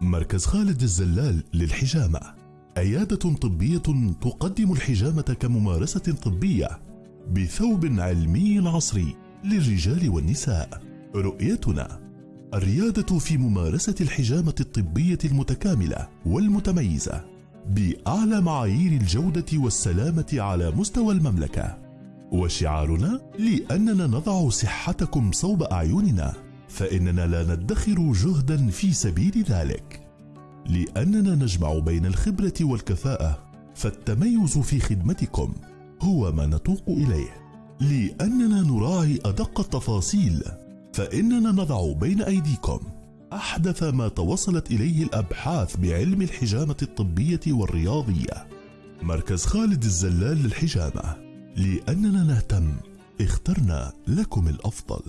مركز خالد الزلال للحجامة. عيادة طبية تقدم الحجامة كممارسة طبية بثوب علمي عصري للرجال والنساء. رؤيتنا الريادة في ممارسة الحجامة الطبية المتكاملة والمتميزة بأعلى معايير الجودة والسلامة على مستوى المملكة. وشعارنا لأننا نضع صحتكم صوب أعيننا. فإننا لا ندخر جهدا في سبيل ذلك. لأننا نجمع بين الخبرة والكفاءة فالتميز في خدمتكم هو ما نتوق إليه. لأننا نراعي أدق التفاصيل فإننا نضع بين أيديكم أحدث ما توصلت إليه الأبحاث بعلم الحجامة الطبية والرياضية. مركز خالد الزلال للحجامة. لأننا نهتم اخترنا لكم الأفضل.